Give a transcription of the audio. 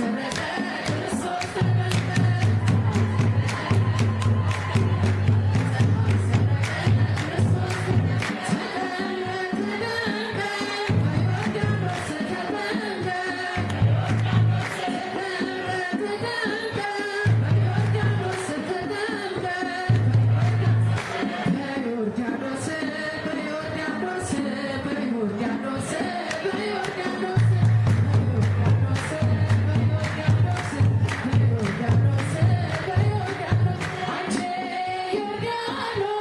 Gracias. Hello.